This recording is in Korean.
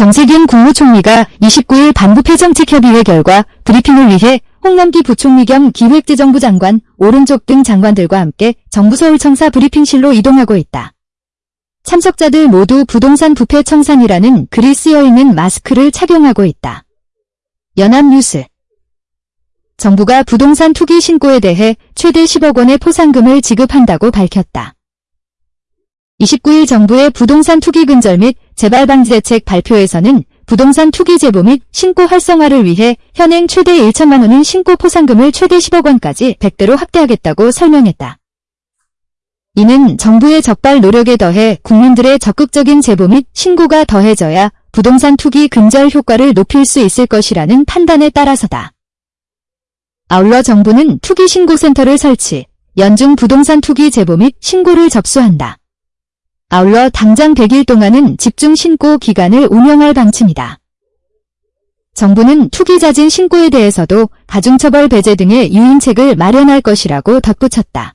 정세균 국무총리가 29일 반부패정책협의회 결과 브리핑을 위해 홍남기 부총리 겸 기획재정부 장관, 오른쪽 등 장관들과 함께 정부 서울청사 브리핑실로 이동하고 있다. 참석자들 모두 부동산 부패 청산이라는 글이 쓰여 있는 마스크를 착용하고 있다. 연합뉴스 정부가 부동산 투기 신고에 대해 최대 10억 원의 포상금을 지급한다고 밝혔다. 29일 정부의 부동산 투기 근절 및 재발 방지 대책 발표에서는 부동산 투기 제보 및 신고 활성화를 위해 현행 최대 1천만 원인 신고 포상금을 최대 10억 원까지 100대로 확대하겠다고 설명했다. 이는 정부의 적발 노력에 더해 국민들의 적극적인 제보 및 신고가 더해져야 부동산 투기 근절 효과를 높일 수 있을 것이라는 판단에 따라서다. 아울러 정부는 투기 신고센터를 설치, 연중 부동산 투기 제보 및 신고를 접수한다. 아울러 당장 100일 동안은 집중 신고 기간을 운영할 방침이다. 정부는 투기자진 신고에 대해서도 가중처벌 배제 등의 유인책을 마련할 것이라고 덧붙였다.